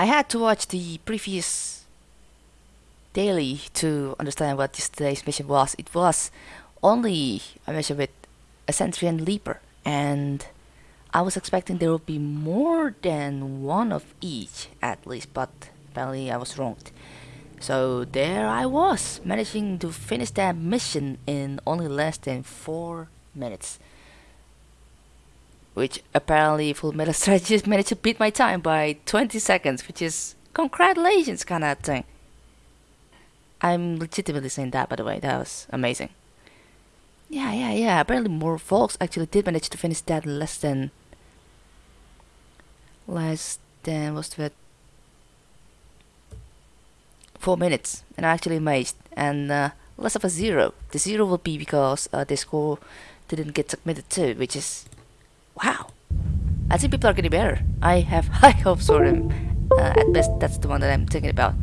I had to watch the previous daily to understand what this today's mission was. It was only a mission with a sentry and leaper, and I was expecting there would be more than one of each at least, but apparently I was wrong. So there I was, managing to finish that mission in only less than 4 minutes. Which apparently Full Metal Strategist managed to beat my time by 20 seconds, which is congratulations kind of thing. I'm legitimately saying that by the way, that was amazing. Yeah, yeah, yeah, apparently more folks actually did manage to finish that less than... Less than, what's that? four minutes and I'm actually amazed and uh, less of a zero the zero will be because uh, the score didn't get submitted to, which is wow. I think people are getting better. I have high hopes for them. Uh, at best that's the one that I'm thinking about.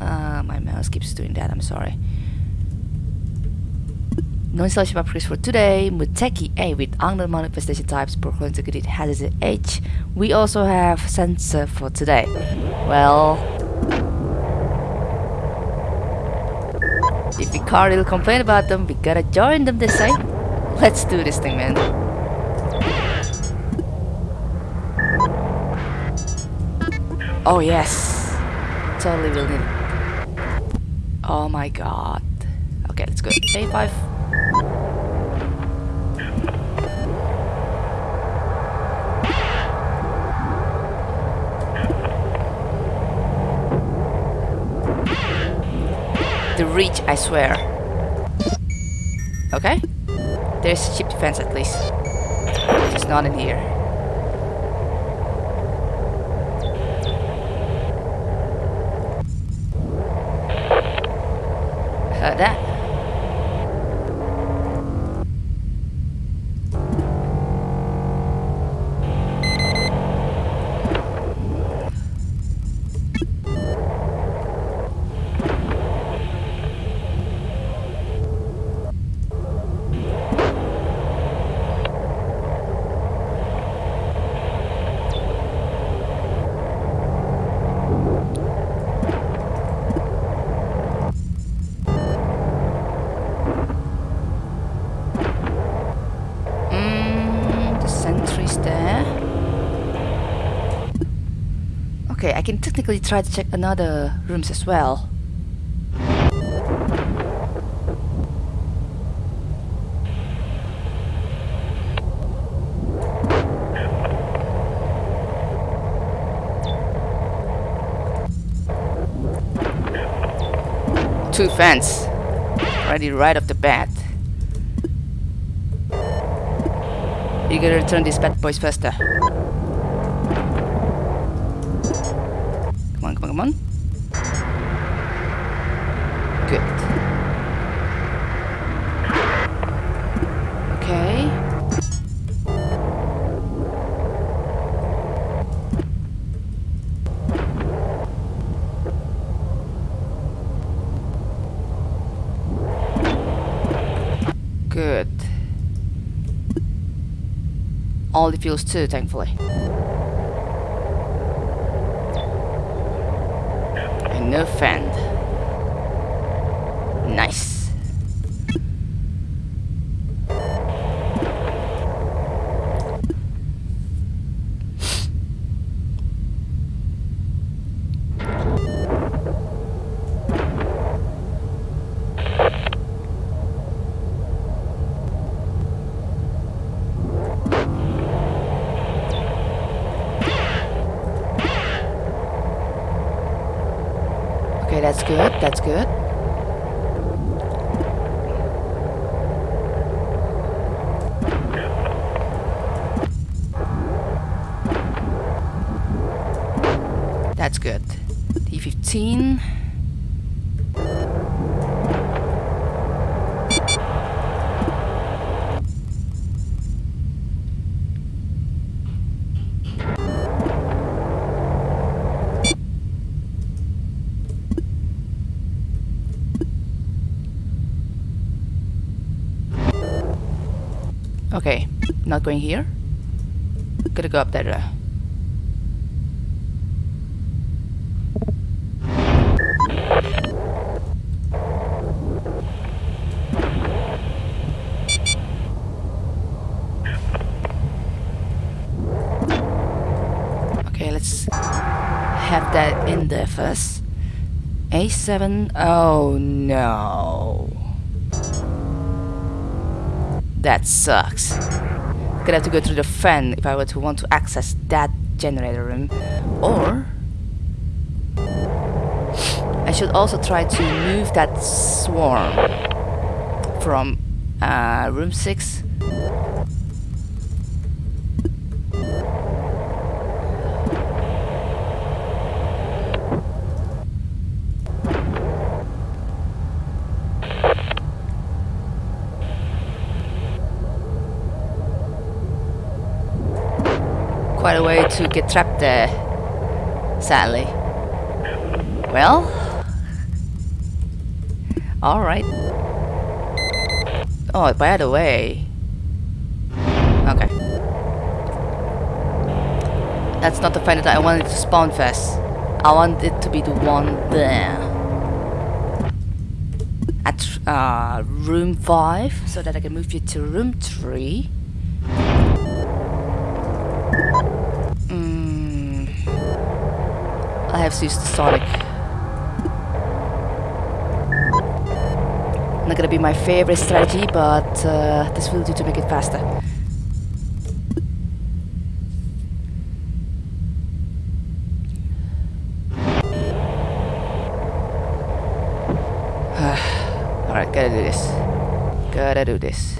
Uh, my mouse keeps doing that. I'm sorry. No installation upgrades for today. Muteki A with unknown manifestation types Procol Integrated Hazard H we also have sensor for today. Well If Icardi will complain about them, we gotta join them, they say. Let's do this thing, man. Oh yes. Totally will. Oh my god. Okay, let's go. A5. the reach, I swear. Okay? There's ship defense at least. It's not in here. That. Okay, I can technically try to check another rooms as well. Two fans. Ready right off the bat. You gotta return these bad boys faster. Good. Okay. Good. All the fuels too, thankfully. No friend. Nice. That's good, that's good. That's good. D15. Not going here. Gotta go up that way. Okay, let's have that in there first. A7, oh no. That sucks. Gonna have to go through the fan if I were to want to access that generator room. Or I should also try to move that swarm from uh, room 6 quite a way to get trapped there, sadly. Well, alright. Oh, by the way. Okay. That's not the fan that I wanted to spawn first. I want it to be the one there. At uh, room 5, so that I can move you to room 3. Use the Sonic. Not gonna be my favorite strategy, but uh, this will do to make it faster. Alright, gotta do this. Gotta do this.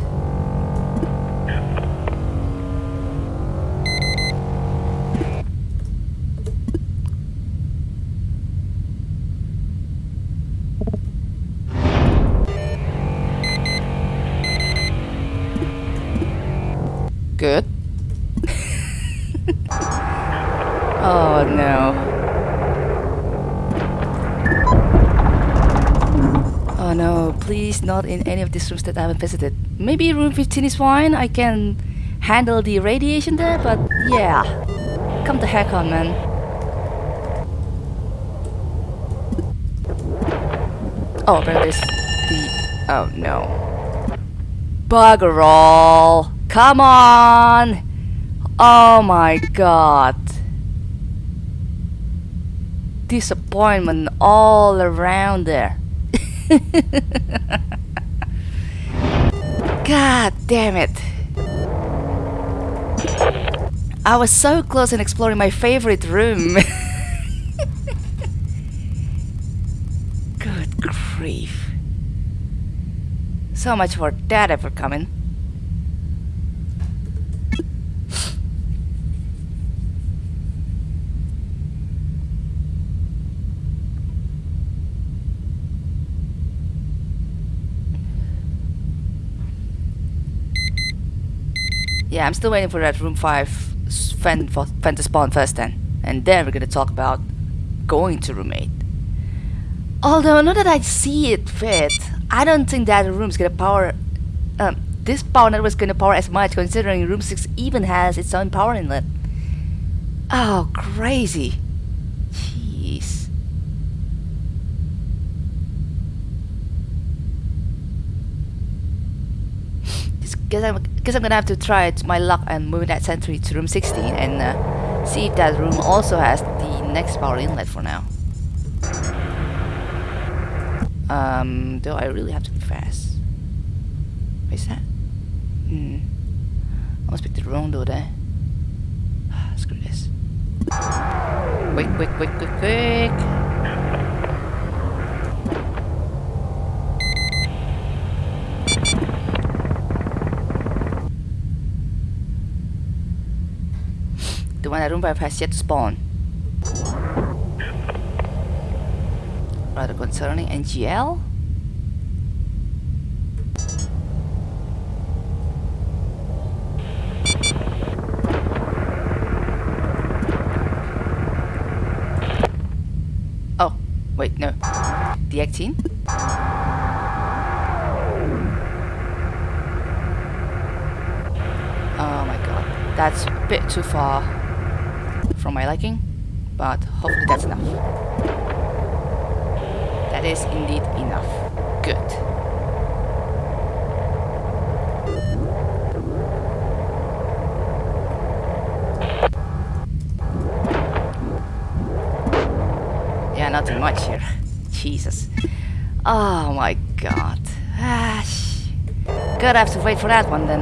Please not in any of these rooms that I haven't visited. Maybe room 15 is fine, I can handle the radiation there, but yeah. Come the heck on, man. Oh, but there's the... Oh no. Bugger all! Come on! Oh my god. Disappointment all around there. god damn it. I was so close in exploring my favorite room. Good grief. So much for that ever coming. Yeah, I'm still waiting for that room 5 fan, fan to spawn first then. And then we're gonna talk about going to room 8. Although, not that I see it fit, I don't think that room's gonna power... Um, this power network's gonna power as much considering room 6 even has its own power inlet. Oh, crazy. guess I'm guess I'm gonna have to try my luck and move that sentry to room 16 and uh, see if that room also has the next power inlet for now. Um, do I really have to be fast? What is that? Hmm. I must pick the wrong door there. Screw this. Quick, quick, quick, quick, quick! One that Roomba has yet spawn. Rather concerning NGL? Oh, wait, no. D18? Oh my god, that's a bit too far from my liking, but hopefully that's enough. That is indeed enough. Good. Yeah, nothing much here. Jesus. Oh my god. Ah, Gonna have to wait for that one then.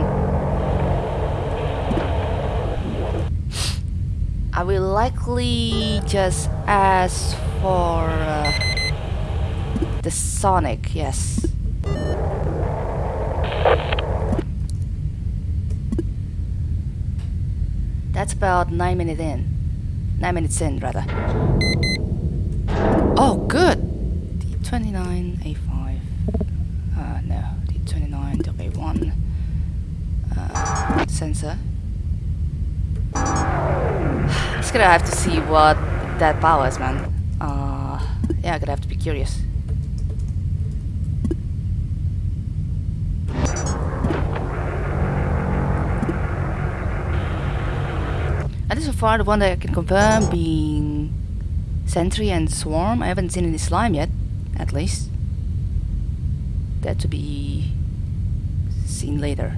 I likely just ask for uh, the Sonic, yes. That's about 9 minutes in. 9 minutes in, rather. Oh, good! D29, A5. Uh, no, D29, W1. Uh, sensor. Just gonna have to see what that powers, man. Uh, yeah, gonna have to be curious. At least so far, the one that I can confirm being Sentry and Swarm. I haven't seen any slime yet, at least. That to be seen later.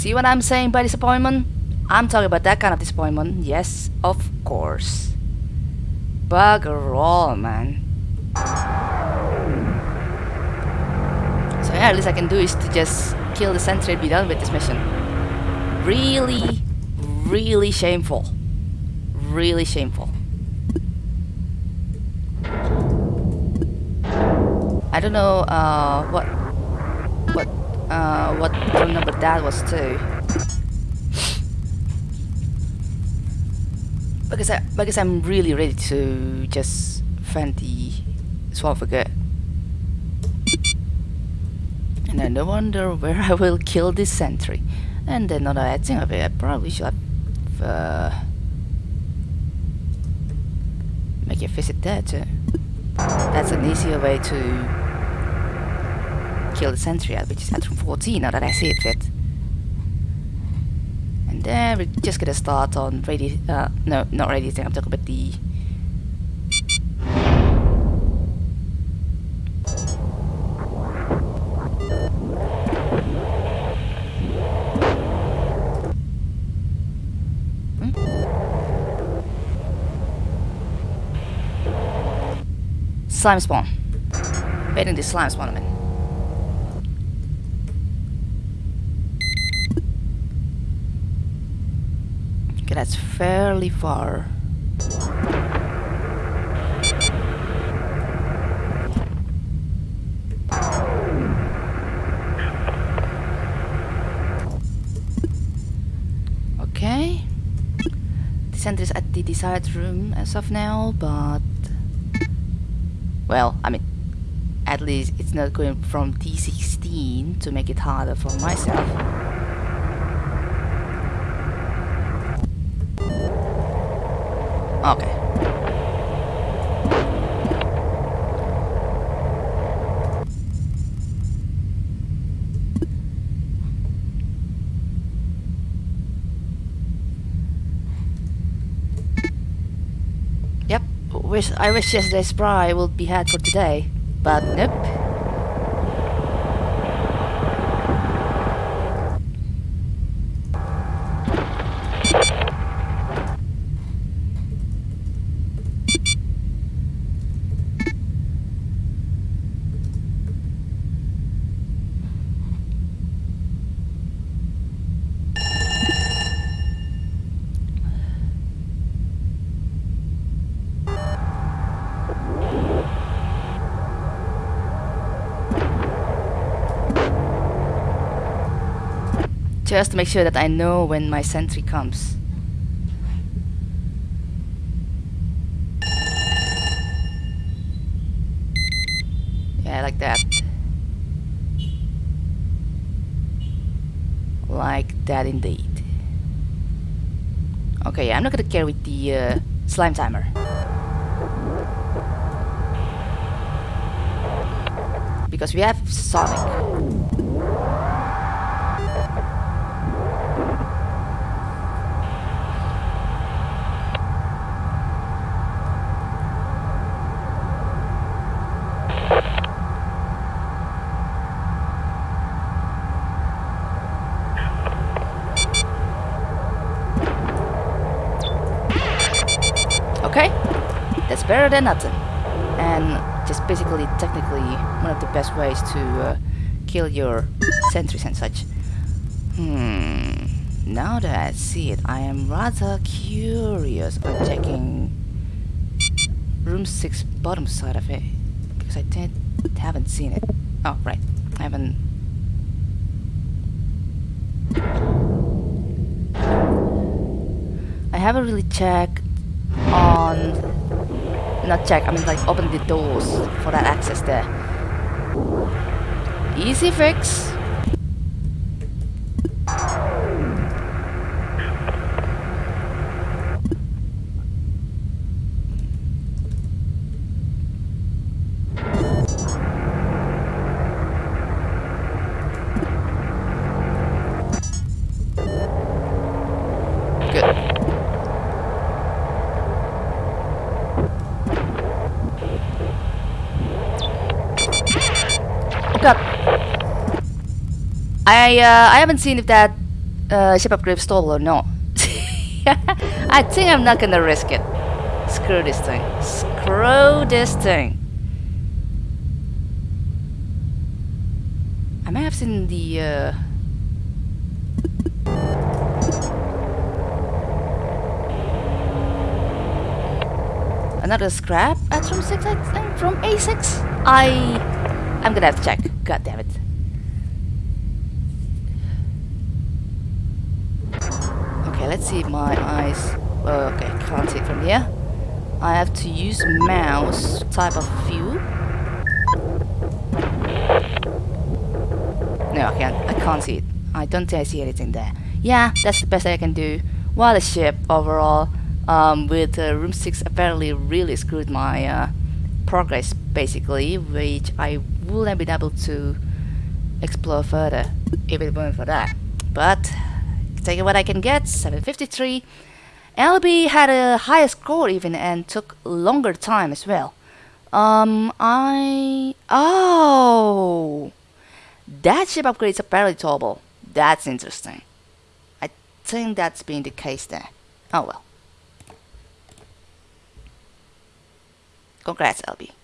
See what I'm saying by disappointment? I'm talking about that kind of disappointment. Yes, of course. Bugger all, man. So yeah, at least I can do is to just kill the sentry and be done with this mission. Really, really shameful. Really shameful. I don't know uh, what what uh, what phone number that was too. Because I because I'm really ready to just find the good. And I no wonder where I will kill this sentry. And then another thing of it, I probably should have uh, make a visit there too. That's an easier way to kill the sentry at, which is at room 14 now that I see it fit. And then we're just gonna start on radi- uh, no, not radiating, I'm talking about the Hmm? Slime spawn. Waiting the slime spawn, I mean. Okay, that's fairly far. Okay. The center is at the desired room as of now, but... Well, I mean, at least it's not going from D16 to make it harder for myself. Okay. Yep, wish I wish yesterday's spry would be had for today, but nope. Just to make sure that I know when my sentry comes. Yeah, like that. Like that indeed. Okay, I'm not gonna care with the uh, slime timer. Because we have Sonic. Better than nothing. And just basically, technically, one of the best ways to uh, kill your sentries and such. Hmm. Now that I see it, I am rather curious on checking room 6 bottom side of it. Because I did, haven't seen it. Oh, right. I haven't... I haven't really checked on... Not check, I mean like open the doors for that access there. Easy fix. I uh, I haven't seen if that uh, ship upgrade stole or not. I think I'm not gonna risk it. Screw this thing. Screw this thing. I may have seen the uh, another scrap at room 6 I think from A6 I I'm gonna have to check god damn it. Okay let's see my eyes oh, okay can't see from here. I have to use mouse type of view. No I can't. I can't see it. I don't think I see anything there. Yeah that's the best I can do. While the ship overall um, with uh, room 6 apparently really screwed my uh, progress basically which I wouldn't been able to explore further if it weren't for that. But taking what I can get 753 LB had a higher score even and took longer time as well. Um I oh that ship upgrade is apparently towable. That's interesting. I think that's been the case there oh well Congrats, LB.